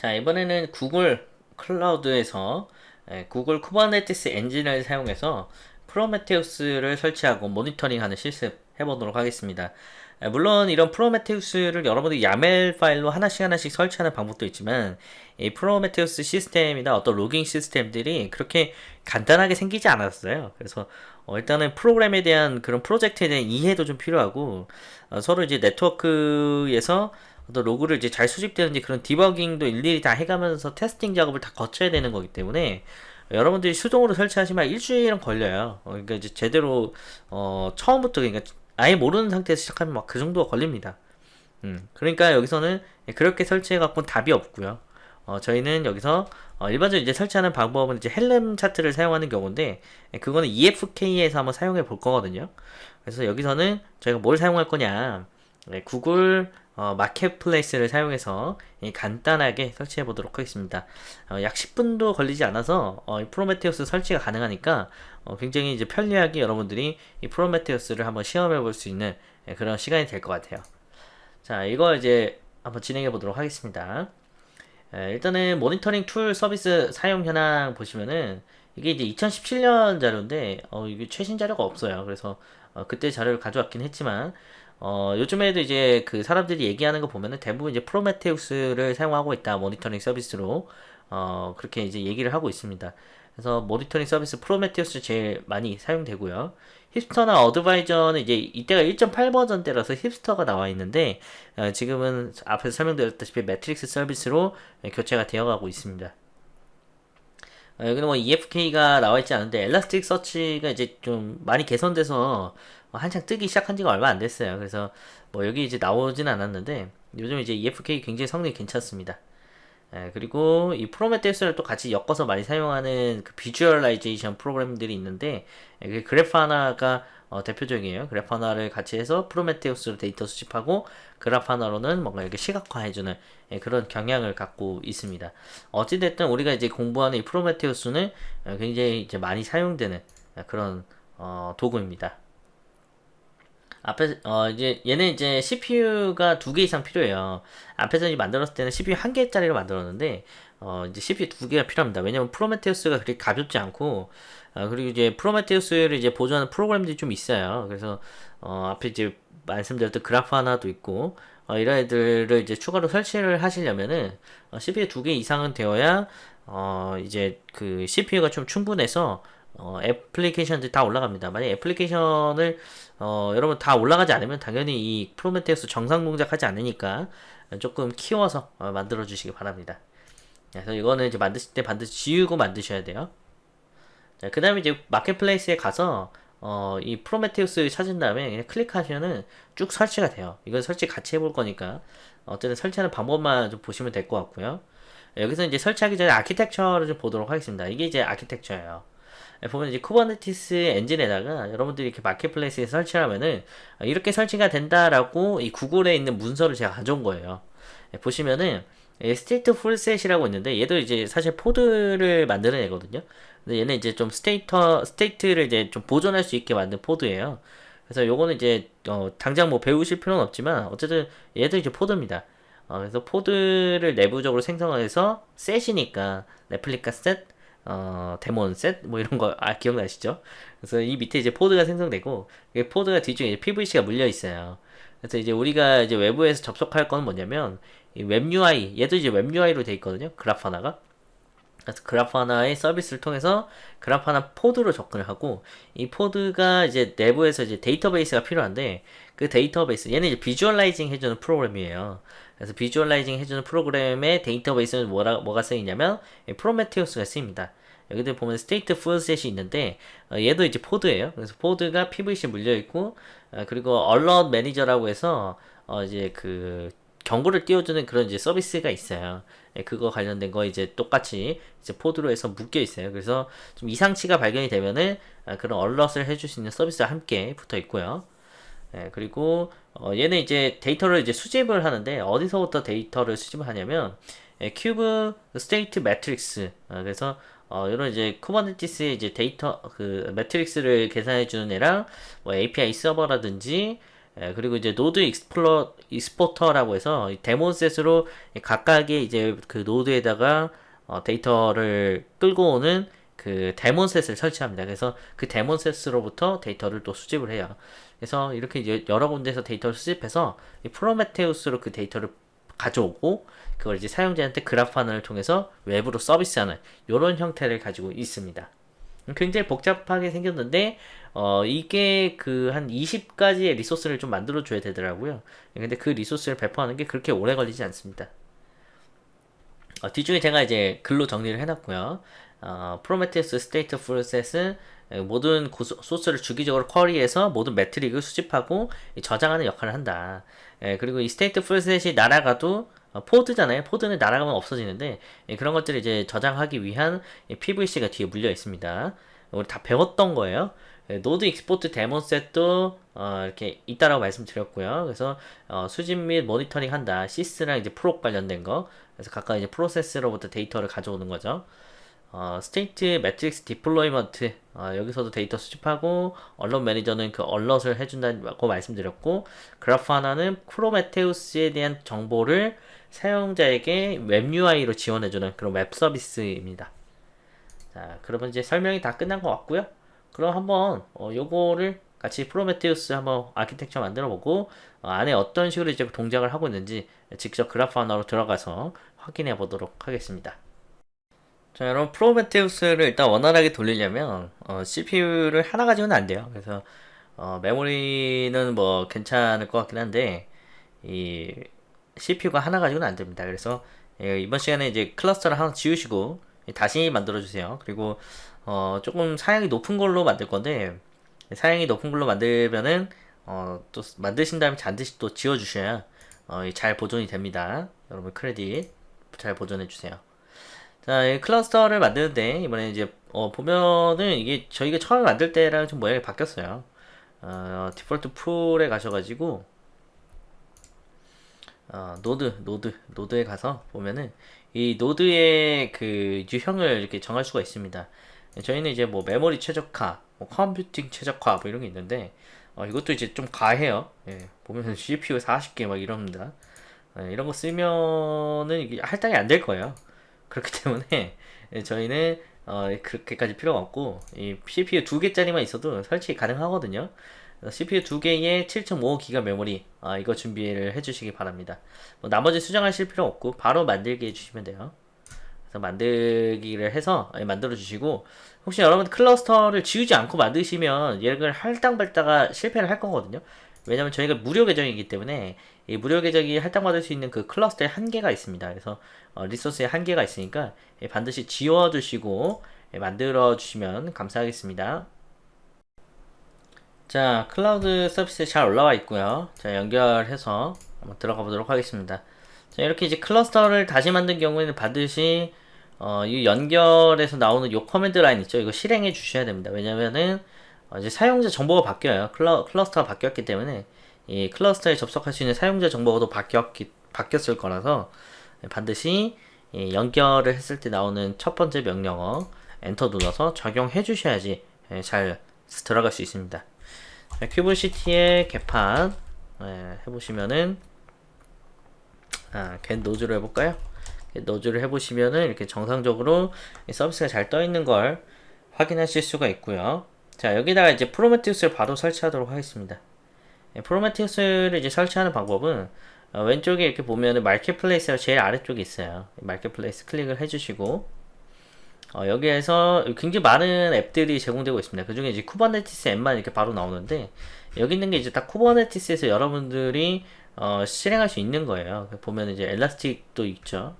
자 이번에는 Google Cloud에서 예, Google Kubernetes Engine을 사용해서 Prometheus를 설치하고 모니터링하는 실습 해보도록 하겠습니다. 예, 물론 이런 Prometheus를 여러분들이 YAML 파일로 하나씩 하나씩 설치하는 방법도 있지만 이 프로메테우스 시스템이나 어떤 logging 시스템들이 그렇게 간단하게 생기지 않았어요. 그래서 어, 일단은 프로그램에 대한 그런 프로젝트에 대한 이해도 좀 필요하고 어, 서로 이제 네트워크에서 어떤 로그를 이제 잘 수집되는지 그런 디버깅도 일일이 다 해가면서 테스팅 작업을 다 거쳐야 되는 거기 때문에 여러분들이 수동으로 설치하시면 일주일은 걸려요. 어, 그러니까 이제 제대로 어, 처음부터 그러니까 아예 모르는 상태에서 시작하면 막 그 정도가 걸립니다. 음, 그러니까 여기서는 그렇게 설치해 갖고 답이 없고요. 어, 저희는 여기서 어, 일반적으로 이제 설치하는 방법은 이제 헬름 차트를 사용하는 경우인데 그거는 EFK에서 한번 사용해 볼 거거든요. 그래서 여기서는 저희가 뭘 사용할 거냐 네, 구글 어, Marketplace를 사용해서 간단하게 설치해 보도록 하겠습니다. 어, 약 10분도 걸리지 않아서 어, 프로메테우스 설치가 가능하니까 어, 굉장히 이제 편리하게 여러분들이 이 Prometheus를 한번 시험해 볼 수 있는 예, 그런 시간이 될 것 같아요. 자, 이거 이제 한번 진행해 보도록 하겠습니다. 예, 일단은 모니터링 툴 서비스 사용 현황 보시면은 이게 이제 2017년 자료인데 어, 이게 최신 자료가 없어요. 그래서 어, 그때 자료를 가져왔긴 했지만 어, 요즘에도 이제 그 사람들이 얘기하는 거 보면은 대부분 이제 Prometheus를 사용하고 있다. 모니터링 서비스로. 어, 그렇게 이제 얘기를 하고 있습니다. 그래서 모니터링 서비스 프로메테우스 제일 많이 사용되고요. Heapster나 Advisor는 이제 이때가 1.8 버전 때라서 Heapster가 나와 있는데 어, 지금은 앞에서 설명드렸다시피 metrics 서비스로 교체가 되어가고 있습니다. 어, 여기는 뭐 EFK가 나와 있지 않은데 Elasticsearch가 이제 좀 많이 개선돼서 한창 뜨기 시작한 지가 얼마 안 됐어요. 그래서 뭐 여기 이제 나오진 않았는데 요즘 이제 EFK 굉장히 성능이 괜찮습니다. 예, 그리고 이 Prometheus를 또 같이 엮어서 많이 사용하는 그 visualization 프로그램들이 있는데 예, 그 Grafana가 어, 대표적이에요. Grafana를 같이 해서 Prometheus로 데이터 수집하고 그래파나로는 뭔가 이렇게 시각화해주는 예, 그런 경향을 갖고 있습니다. 어찌됐든 우리가 이제 공부하는 이 프로메테우스는 어, 굉장히 이제 많이 사용되는 그런 어, 도구입니다. 앞에 어 이제 얘는 이제 CPU가 두 개 이상 필요해요. 앞에서 이제 만들었을 때는 CPU 한 개짜리로 만들었는데 어 이제 CPU 두 개가 필요합니다. 왜냐면 프로메테우스가 그렇게 가볍지 않고 어 그리고 이제 프로메테우스를 이제 보조하는 프로그램들이 좀 있어요. 그래서 어 앞에 이제 말씀드렸던 그래프 하나도 있고 어 이런 애들을 이제 추가로 설치를 하시려면은 어 CPU 두 개 이상은 되어야 어 이제 그 CPU가 좀 충분해서 어, 애플리케이션들이 다 올라갑니다. 만약 애플리케이션을 어, 여러분 다 올라가지 않으면 당연히 이 프로메테우스 정상 동작하지 않으니까 조금 키워서 어, 만들어 주시기 바랍니다. 그래서 이거는 이제 만드실 때 반드시 지우고 만드셔야 돼요. 자, 그 다음에 이제 Marketplace에 가서 어, 이 프로메테우스 찾은 다음에 그냥 클릭하시면은 쭉 설치가 돼요. 이건 설치 같이 해볼 거니까 어쨌든 설치하는 방법만 좀 보시면 될 것 같고요. 여기서 이제 설치하기 전에 아키텍처를 좀 보도록 하겠습니다. 이게 이제 아키텍처예요. 예, 보면 이제 Kubernetes Engine에다가 여러분들이 이렇게 Marketplace에 설치하면은 이렇게 설치가 된다라고 이 Google에 있는 문서를 제가 가져온 거예요. 예, 보시면은 StatefulSet이라고 있는데 얘도 이제 사실 Pod를 만드는 애거든요. 근데 얘는 이제 좀 state state를 이제 좀 보존할 수 있게 만든 Pod예요. 그래서 요거는 이제 어, 당장 뭐 배우실 필요는 없지만 어쨌든 얘도 이제 Pod입니다. 어, 그래서 Pod를 내부적으로 생성해서 Set이니까 ReplicaSet 어, DaemonSet? 뭐 이런 거, 아, 기억나시죠? 그래서 이 밑에 이제 Pod가 생성되고, 이 Pod가 뒤쪽에 PVC가 물려 있어요. 그래서 이제 우리가 이제 외부에서 접속할 건 뭐냐면, 이 웹 UI, 얘도 이제 웹 UI로 돼 있거든요. Grafana가. 그래서 Grafana의 서비스를 통해서 Grafana pod로 접근을 하고, 이 pod가 이제 내부에서 이제 데이터베이스가 필요한데, 그 데이터베이스, 얘는 이제 visualizing 해주는 프로그램이에요. 그래서 visualizing 해주는 프로그램의 데이터베이스는 뭐라, 뭐가 쓰이냐면 Prometheus가 쓰입니다. 여기도 보면 StatefulSet이 있는데 어, 얘도 이제 pod예요. 그래서 pod가 PVC 물려 있고 어, 그리고 Alert Manager라고 해서 어, 이제 그 경고를 띄워주는 그런 이제 서비스가 있어요. 예, 그거 관련된 거 이제 똑같이 이제 pod로 해서 묶여 있어요. 그래서 좀 이상치가 발견이 되면은 아, 그런 alert를 해줄 수 있는 서비스와 함께 붙어 있고요. 예, 그리고 어, 얘는 이제 데이터를 이제 수집을 하는데 어디서부터 데이터를 수집을 하냐면 예, kube state metrics 어, 그래서 어, 이런 이제 Kubernetes의 이제 데이터 그 metrics를 계산해 주는 애랑 뭐 API 서버라든지 예, 그리고 이제 node explo- exporter라고 해서 DaemonSet으로 각각의 이제 그 노드에다가 어, 데이터를 끌고 오는 그 DaemonSet을 설치합니다. 그래서 그 DaemonSet으로부터 데이터를 또 수집을 해요. 그래서 이렇게 이제 여러 군데서 데이터를 수집해서 이 Prometheus로 그 데이터를 가져오고 그걸 이제 사용자한테 Grafana를 통해서 외부로 서비스하는 이런 형태를 가지고 있습니다. 굉장히 복잡하게 생겼는데 어 이게 그 한 20가지의 resource를 좀 만들어 줘야 되더라고요. 근데 그 resource를 배포하는 게 그렇게 오래 걸리지 않습니다. 어, 뒤쪽에 제가 이제 글로 정리를 해놨고요. 어, 프로메테우 프로세스는 모든 소스를 주기적으로 query해서 모든 metric을 수집하고 저장하는 역할을 한다. 예, 그리고 이 StatefulSet이 날아가도 어, pod잖아요. pod는 날아가면 없어지는데 예, 그런 것들을 이제 저장하기 위한 PVC가 뒤에 물려 있습니다. 우리 다 배웠던 거예요. 예, node export DaemonSet도 어, 이렇게 있다라고 말씀드렸고요. 그래서 어, 수집 및 모니터링 한다. 시스랑 이제 프로 관련된 거. 그래서 각각 이제 프로세스로부터 데이터를 가져오는 거죠. 어, state metrics deployment 어, 여기서도 데이터 수집하고 언론 매니저는 그 alert를 해준다고 말씀드렸고 Grafana는 Prometheus에 대한 정보를 사용자에게 웹 UI로 지원해주는 그런 웹 서비스입니다. 자, 그러면 이제 설명이 다 끝난 것 같고요. 그럼 한번 어, 요거를 같이 프로메테우스 한번 아키텍처 만들어 보고 어, 안에 어떤 식으로 이제 동작을 하고 있는지 직접 Grafana로 들어가서 확인해 보도록 하겠습니다. 자 여러분 Prometheus를 일단 원활하게 돌리려면 어, CPU를 하나 가지고는 안 돼요. 그래서 어, 메모리는 뭐 괜찮을 것 같긴 한데 이 CPU가 하나 가지고는 안 됩니다. 그래서 예, 이번 시간에 이제 클러스터를 하나 지우시고 다시 만들어 주세요. 그리고 어, 조금 사양이 높은 걸로 만들 건데 사양이 높은 걸로 만들면은 어, 또 만드신 다음에 반드시 또 지워 주셔야 어, 잘 보존이 됩니다. 여러분 크레딧 잘 보존해 주세요. 자, 이 클러스터를 만드는데 이번에 이제 어, 보면은 이게 저희가 처음 만들 때랑 좀 모양이 바뀌었어요. 어, default pool에 가셔가지고 어, 노드, 노드, 노드에 가서 보면은 이 노드의 그 유형을 이렇게 정할 수가 있습니다. 저희는 이제 뭐 메모리 최적화, 뭐 컴퓨팅 최적화 뭐 이런 게 있는데 어, 이것도 이제 좀 과해요. 예, 보면 CPU 40개 막 이럽니다. 예, 이런 거 쓰면은 이게 할당이 안 될 거예요. 그렇기 때문에 저희는 어, 그렇게까지 필요가 없고 이 CPU 두 개짜리만 있어도 설치 가능하거든요. CPU 두 개에 7.5기가 메모리 아, 이거 준비를 해주시기 바랍니다. 뭐 나머지 수정하실 필요 없고 바로 만들게 해주시면 돼요. 그래서 만들기를 해서 만들어 주시고 혹시 여러분 클러스터를 지우지 않고 만드시면 얘를 할당받다가 실패를 할 거거든요. 왜냐면 저희가 무료 계정이기 때문에 이 무료 계정이 할당받을 수 있는 그 클러스터에 한계가 있습니다. 그래서 어, 리소스에 한계가 있으니까 예, 반드시 지워주시고 예, 만들어 주시면 감사하겠습니다. 자 클라우드 서비스 잘 올라와 있고요. 자 연결해서 한번 들어가 보도록 하겠습니다. 자 이렇게 이제 클러스터를 다시 만든 경우에는 반드시 어, 이 연결에서 나오는 요 command line 있죠. 이거 실행해 주셔야 됩니다. 왜냐면은 어, 이제 사용자 정보가 바뀌어요. 클러, 클러스터가 바뀌었기 때문에 이 클러스터에 접속할 수 있는 사용자 정보가 또 바뀌었기, 바뀌었을 거라서 반드시 연결을 했을 때 나오는 첫 번째 명령어 엔터 눌러서 적용해 주셔야지 예, 잘 들어갈 수 있습니다. kubectl get pod 예, 해보시면은 아, get nodes로 해볼까요? nodes를 해보시면은 이렇게 정상적으로 서비스가 잘 떠 있는 걸 확인하실 수가 있고요. 자 여기다가 이제 Prometheus를 바로 설치하도록 하겠습니다. 예, Prometheus를 이제 설치하는 방법은 어, 왼쪽에 이렇게 보면은 Marketplace가 제일 아래쪽에 있어요. Marketplace 클릭을 해주시고 어, 여기에서 굉장히 많은 앱들이 제공되고 있습니다. 그 중에 이제 Kubernetes 앱만 이렇게 바로 나오는데 여기 있는 게 이제 딱 Kubernetes에서 여러분들이 어, 실행할 수 있는 거예요. 보면 이제 Elastic도 있죠.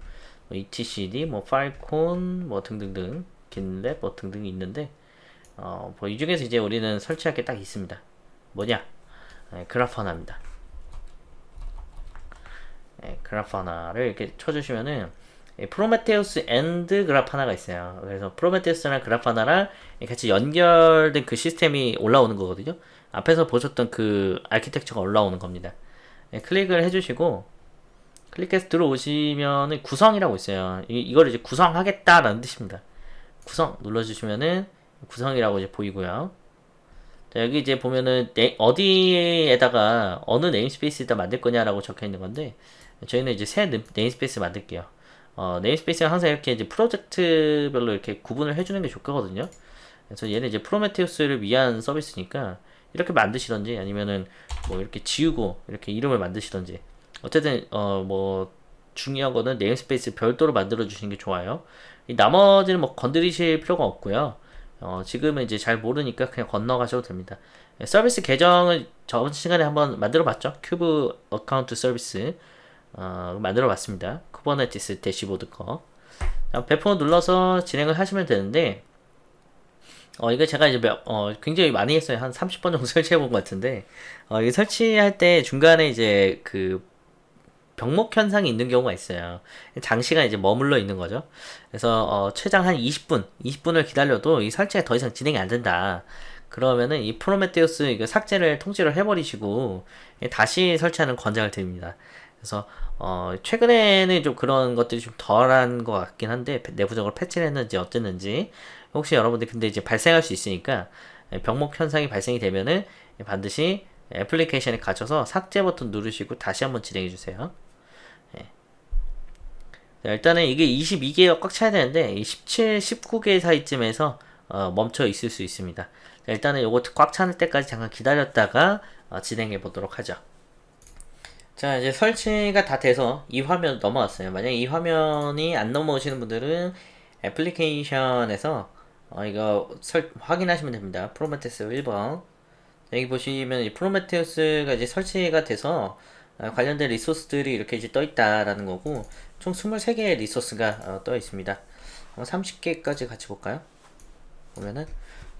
뭐 etcd, 뭐 Falcon, 뭐 등등등. GitLab 뭐 등등이 있는데 어, 뭐 이 중에서 이제 우리는 설치할 게 딱 있습니다. 뭐냐? 네, Grafana입니다. 네, Grafana를 이렇게 쳐주시면은 Prometheus and Grafana가 있어요. 그래서 Prometheus랑 Grafana랑 같이 연결된 그 시스템이 올라오는 거거든요. 앞에서 보셨던 그 아키텍처가 올라오는 겁니다. 네, 클릭을 해주시고 클릭해서 들어오시면은 구성이라고 있어요. 이, 이걸 이제 구성하겠다라는 뜻입니다. 구성 눌러주시면은 구성이라고 이제 보이고요. 자, 여기 이제 보면은 네, 어디에다가 어느 namespace에다 만들 거냐라고 적혀 있는 건데 저희는 이제 새 name- namespace 만들게요. 어, namespace가 항상 이렇게 이제 프로젝트별로 이렇게 구분을 해주는 게 좋거든요. 그래서 얘는 이제 Prometheus를 위한 서비스니까 이렇게 만드시던지 아니면은 뭐 이렇게 지우고 이렇게 이름을 만드시던지 어쨌든 어 뭐 중요한 거는 namespace 별도로 만들어 주시는 게 좋아요. 이 나머지는 뭐 건드리실 필요가 없고요. 어 지금은 이제 잘 모르니까 그냥 건너가셔도 됩니다. 예, 서비스 계정을 저번 시간에 한번 만들어 봤죠. kube account service 어, 만들어 봤습니다. Kubernetes 대시보드 거. 자, 배포 눌러서 진행을 하시면 되는데 어, 이거 제가 이제 몇, 어, 굉장히 많이 했어요. 한 30번 정도 설치해 본 것 같은데, 어, 이 설치할 때 중간에 이제 그 병목 현상이 있는 경우가 있어요. 장시간 이제 머물러 있는 거죠. 그래서 어, 최장 한 20분, 20분을 기다려도 이 설치가 더 이상 진행이 안 된다. 그러면은 이 프로메테우스 이거 삭제를 통째로 해버리시고 다시 설치하는 권장을 드립니다. 그래서 어, 최근에는 좀 그런 것들이 좀 덜한 것 같긴 한데 내부적으로 패치를 했는지 어쨌는지 혹시 여러분들 근데 이제 발생할 수 있으니까 병목 현상이 발생이 되면은 반드시 애플리케이션에 갇혀서 삭제 버튼 누르시고 다시 한번 진행해 주세요. 자, 일단은 이게 22개가 꽉 차야 되는데 이 17, 19개 사이쯤에서 어, 멈춰 있을 수 있습니다. 자, 일단은 요거 꽉 차는 때까지 잠깐 기다렸다가 어, 진행해 보도록 하죠. 자 이제 설치가 다 돼서 이 화면 넘어왔어요. 만약 이 화면이 안 넘어오시는 분들은 애플리케이션에서 어, 이거 설, 확인하시면 됩니다. 프로메테스 1번 여기 보시면 이 Prometheus가 이제 설치가 돼서 어, 관련된 resource들이 이렇게 이제 떠 있다라는 거고 총 23개의 resource가 어, 떠 있습니다. 한번 30개까지 같이 볼까요? 보면은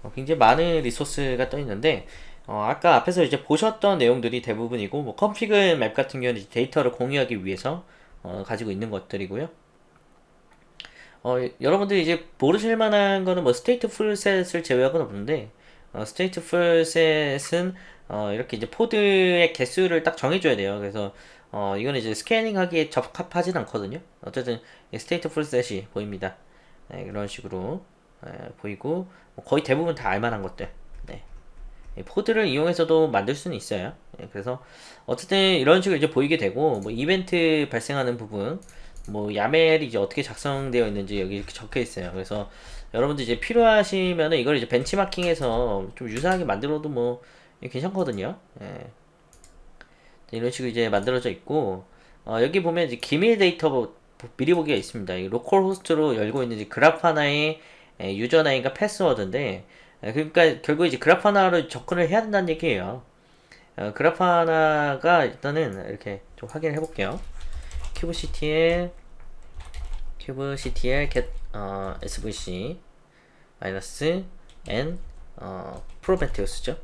어, 굉장히 많은 resource가 떠 있는데 어, 아까 앞에서 이제 보셨던 내용들이 대부분이고 뭐 ConfigMap 같은 경우는 데이터를 공유하기 위해서 어, 가지고 있는 것들이고요. 어, 여러분들이 이제 모르실 만한 거는 뭐 StatefulSet을 제외하고는 없는데 어, StatefulSet은 어, 이렇게 이제 Pod의 개수를 딱 정해줘야 돼요. 그래서 어, 이거는 이제 scaling하기에 적합하진 않거든요. 어쨌든 StatefulSet이 보입니다. 네, 이런 식으로 네, 보이고 뭐 거의 대부분 다 알만한 것들. 네. Pod를 이용해서도 만들 수는 있어요. 네, 그래서 어쨌든 이런 식으로 이제 보이게 되고 뭐 이벤트 발생하는 부분 뭐 YAML이 이제 어떻게 작성되어 있는지 여기 이렇게 적혀 있어요. 그래서 여러분들 이제 필요하시면은 이걸 이제 벤치마킹해서 좀 유사하게 만들어도 뭐 괜찮거든요. 예. 이런 식으로 이제 만들어져 있고 어, 여기 보면 이제 기밀 데이터 미리 보기가 있습니다. 이 localhost로 열고 있는 Grafana의 예, username과 패스워드인데 예, 그러니까 결국 이제 Grafana로 접근을 해야 된다는 얘기예요. 어, Grafana가 일단은 이렇게 좀 확인을 해볼게요. kubectl kubectl get 어, svc 마이너스 n 어, Prometheus죠.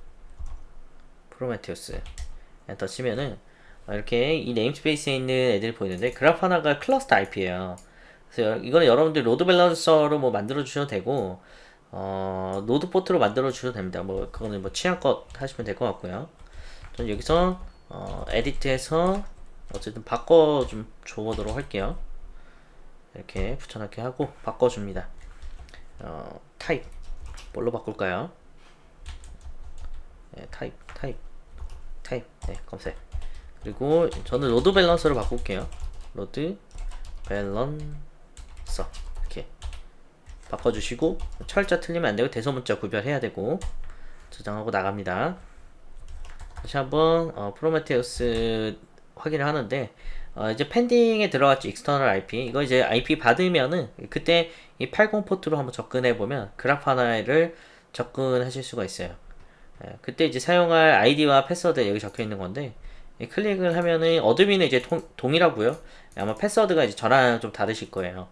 Prometheus enter 치면은 이렇게 이 namespace에 있는 애들이 보이는데 Grafana가 cluster IP예요. 그래서 이거는 여러분들 load balancer로 뭐 만들어 주셔도 되고 어, NodePort로 만들어 주셔도 됩니다. 뭐 그거는 뭐 취향껏 하시면 될 것 같고요. 전 여기서 어, edit해서 어쨌든 바꿔 좀 줘보도록 할게요. 이렇게 붙여넣기 하고 바꿔줍니다. 어, 타입 뭘로 바꿀까요? 네, 타입 타입 네 검색 그리고 저는 load balancer로 바꿀게요. load balancer 이렇게 바꿔주시고 철자 틀리면 안되고 대소문자 구별해야 되고 저장하고 나갑니다. 다시 한번 어, 프로메테우스 확인을 하는데 어, 이제 pending에 들어갔죠 external IP 이거 이제 IP 받으면은 그때 이 80 포트로 한번 접근해 보면 Grafana를 접근하실 수가 있어요 예, 그때 이제 사용할 아이디와 패스워드 여기 적혀 있는 건데 클릭을 하면은 admin은 이제 통, 동일하고요 아마 패스워드가 이제 저랑 좀 다르실 거예요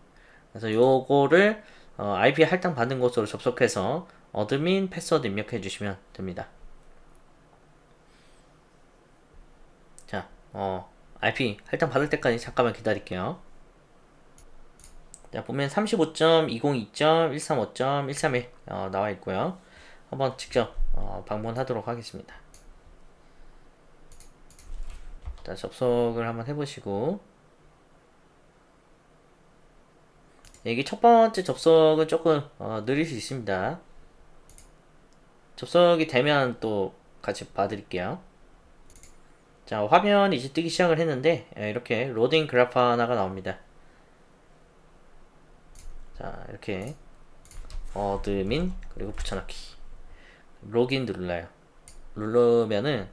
그래서 요거를 어, IP 할당 받는 곳으로 접속해서 admin 패스워드 입력해 주시면 됩니다 자, 어, IP 할당 받을 때까지 잠깐만 기다릴게요. 자, 보면 35.202.135.131 어, 나와 있고요. 한번 직접 어, 방문하도록 하겠습니다. 자, 접속을 한번 해보시고 여기 첫 번째 접속은 조금 어, 느릴 수 있습니다. 접속이 되면 또 같이 봐드릴게요. 자, 화면이 이제 뜨기 시작을 했는데, 예, 이렇게 로딩 Grafana가 나옵니다. 자, 이렇게 admin 그리고 붙여넣기 로긴 눌러요. 누르면은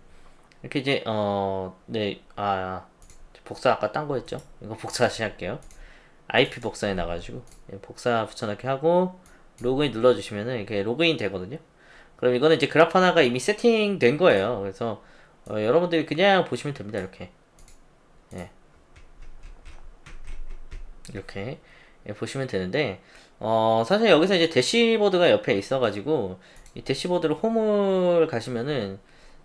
이렇게 이제 어 네 아 복사 아까 딴 거였죠? 이거 복사 다시 할게요. IP 복사해 나가지고 예, 복사 붙여넣기 하고 로그인 눌러주시면은 이렇게 로그인 되거든요. 그럼 이거는 이제 그래프 하나가 이미 세팅된 거예요. 그래서 어, 여러분들이 그냥 보시면 됩니다. 이렇게 예. 이렇게 예, 보시면 되는데 어, 사실 여기서 이제 대시보드가 옆에 있어가지고 이 대시보드를 홈을 가시면은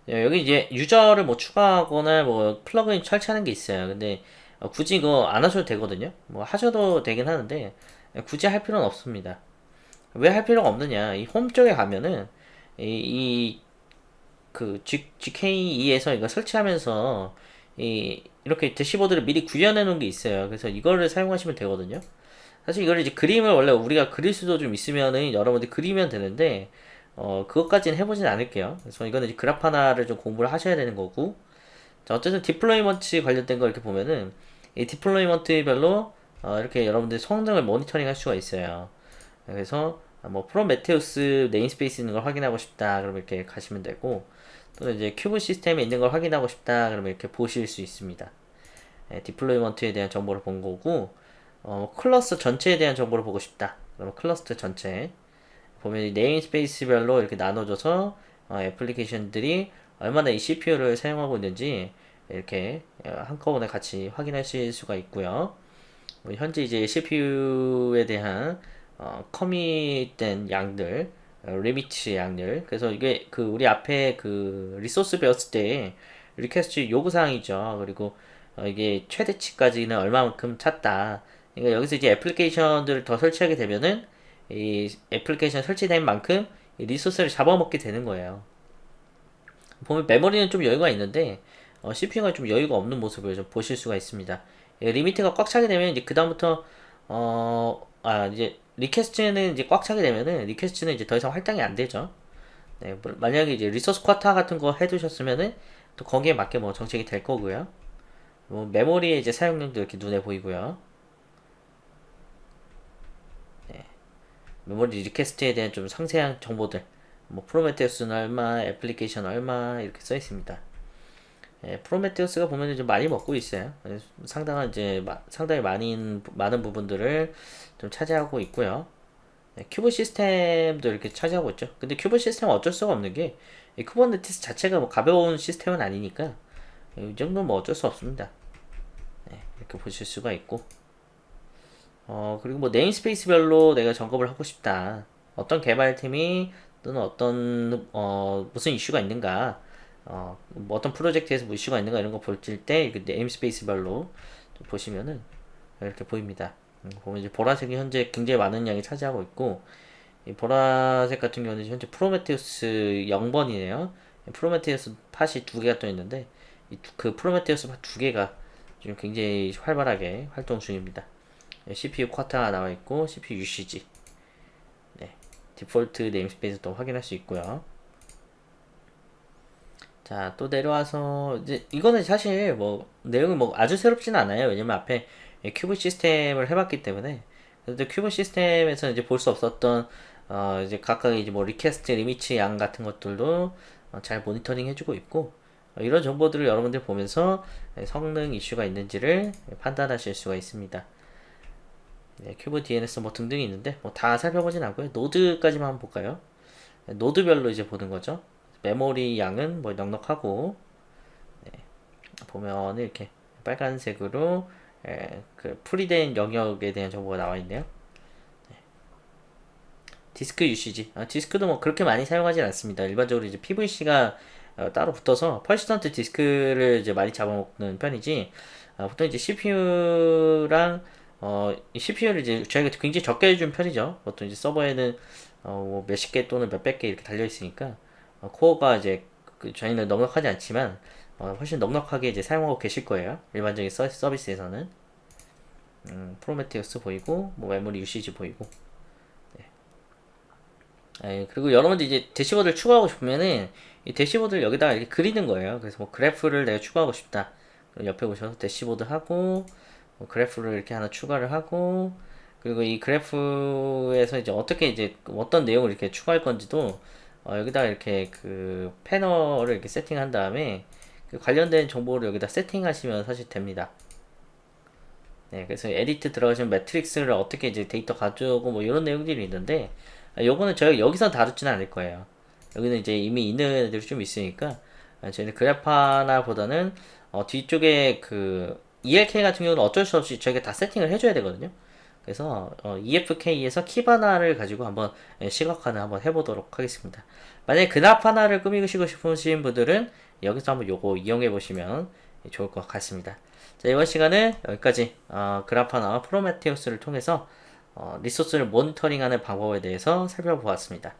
예, 여기 이제 유저를 뭐 추가하거나 뭐 플러그인 설치하는 게 있어요. 근데 어, 굳이 이거 안 하셔도 되거든요. 뭐 하셔도 되긴 하는데 예, 굳이 할 필요는 없습니다. 왜 할 필요가 없느냐? 이 홈 쪽에 가면은 이, 이 그 GKE에서 이거 설치하면서 이 이렇게 대시보드를 미리 구현해 놓은 게 있어요. 그래서 이거를 사용하시면 되거든요. 사실 이걸 이제 그림을 원래 우리가 그릴 수도 좀 있으면은 여러분들 그리면 되는데 어 그것까지는 해보진 않을게요. 그래서 이거는 하나를 좀 공부를 하셔야 되는 거고 자 어쨌든 deployment 관련된 거 이렇게 보면은 이 deployment별로 어 이렇게 여러분들 성능을 모니터링 할 수가 있어요. 그래서 뭐 Prometheus namespace 있는 걸 확인하고 싶다 그러면 이렇게 가시면 되고 또는 이제 kube-system에 있는 걸 확인하고 싶다 그러면 이렇게 보실 수 있습니다. 예, deployment에 대한 정보를 본 거고 어, 클러스터 전체에 대한 정보를 보고 싶다. 그러면 클러스터 전체 보면 namespace별로 이렇게 나눠져서 어, 애플리케이션들이 얼마나 이 CPU를 사용하고 있는지 이렇게 어, 한꺼번에 같이 확인하실 수가 있고요. 뭐 현재 이제 CPU에 대한 어, commit된 양들, 어, limit 양들. 그래서 이게 그 우리 앞에 그 resource 배웠을 때 request 요구 사항이죠. 그리고 어, 이게 최대치까지는 얼마만큼 찼다. 그러니까 여기서 이제 애플리케이션들을 더 설치하게 되면은 이 애플리케이션 설치된 만큼 resource를 잡아먹게 되는 거예요. 보면 메모리는 좀 여유가 있는데 어, CPU가 좀 여유가 없는 모습을 좀 보실 수가 있습니다. 예, limit가 꽉 차게 되면 이제 그 다음부터 어, 아 이제 request는 이제 꽉 차게 되면은 request는 이제 더 이상 할당이 안 되죠. 네, 뭐, 만약에 이제 resource quota 같은 거 해두셨으면은 또 거기에 맞게 뭐 정책이 될 거고요. 뭐 메모리의 이제 사용량도 이렇게 눈에 보이고요. 메모리 request에 대한 좀 상세한 정보들, 뭐 Prometheus는 얼마, 애플리케이션 얼마 이렇게 써 있습니다. 예, Prometheus가 보면 이제 많이 먹고 있어요. 상당한 이제 마, 상당히 많은 많은 부분들을 좀 차지하고 있고요. 예, kube-system도 이렇게 차지하고 있죠. 근데 kube-system은 어쩔 수가 없는 게 Kubernetes 자체가 뭐 가벼운 시스템은 아니니까 이 정도는 뭐 어쩔 수 없습니다. 네, 이렇게 보실 수가 있고 어 그리고 뭐 namespace별로 내가 점검을 하고 싶다. 어떤 개발팀이 또는 어떤 어 무슨 이슈가 있는가 어, 뭐 어떤 프로젝트에서 뭐 이슈가 있는가 이런 거 볼 때 namespace별로 보시면은 이렇게 보입니다. 음, 보면 이제 보라색이 현재 굉장히 많은 양이 차지하고 있고 이 보라색 같은 경우는 현재 프로메테우스 0번이네요. Prometheus pod이 두 개가 떠 있는데 그 Prometheus pod 두 개가 지금 굉장히 활발하게 활동 중입니다. CPU 쿼타가 나와 있고 CPU usage 네, default namespace도 확인할 수 있고요. 자, 또 내려와서, 이제, 이거는 사실 뭐, 내용이 뭐 아주 새롭지는 않아요. 왜냐면 앞에 kube-system을 해봤기 때문에. 그래도 kube-system에서 이제 볼 수 없었던, 어, 이제 각각 이제 뭐 request, limit 양 같은 것들도 어, 잘 모니터링 해주고 있고, 어, 이런 정보들을 여러분들 보면서 성능 이슈가 있는지를 판단하실 수가 있습니다. 네, kube DNS 뭐 등등이 있는데, 뭐 다 살펴보진 않고요. 노드까지만 한번 볼까요? 노드별로 이제 보는 거죠. 메모리 양은 뭐 넉넉하고 네, 보면 이렇게 빨간색으로 에, 그 풀이된 영역에 대한 정보가 나와 있네요. 네. disk usage 아, 디스크도 뭐 그렇게 많이 사용하진 않습니다. 일반적으로 이제 PVC가 어, 따로 붙어서 persistent disk를 이제 많이 잡아먹는 편이지 어, 보통 이제 CPU랑 어, CPU를 이제 저희가 굉장히 적게 해준 편이죠. 보통 이제 서버에는 어, 뭐 몇십 개 또는 몇백 개 이렇게 달려 있으니까 어, 코어가 이제 그 저희는 넉넉하지 않지만 어, 훨씬 넉넉하게 이제 사용하고 계실 거예요. 일반적인 서, 서비스에서는 음, 프로메테우스 보이고 뭐 memory usage 보이고 네. 예, 그리고 여러분들 이제 대시보드를 추가하고 싶으면은 이 대시보드를 여기다가 이렇게 그리는 거예요. 그래서 뭐 그래프를 내가 추가하고 싶다. 옆에 보셔서 대시보드 하고 뭐 그래프를 이렇게 하나 추가를 하고 그리고 이 그래프에서 이제 어떻게 이제 어떤 내용을 이렇게 추가할 건지도 어, 여기다가 이렇게 그 패널을 이렇게 세팅한 다음에 그 관련된 정보를 여기다 세팅하시면 사실 됩니다. 네, 그래서 edit 들어가시면 metrics를 어떻게 이제 데이터 가져오고 뭐 이런 내용들이 있는데 아, 요거는 저희가 여기서 다루지는 않을 거예요. 여기는 이제 이미 있는 애들이 좀 있으니까 아, 저희는 Grafana 보다는 어, 뒤쪽에 그 ELK 같은 경우는 어쩔 수 없이 저희가 다 세팅을 해줘야 되거든요. 그래서 어, EFK에서 Kibana를 가지고 한번 예, 시각화를 한번 해보도록 하겠습니다. 만약에 그나파나를 꾸미시고 싶으신 분들은 여기서 한번 요거 이용해 보시면 좋을 것 같습니다. 자 이번 시간은 여기까지 어, 그라파나 프로메테우스를 통해서 어, 리소스를 모니터링하는 방법에 대해서 살펴보았습니다.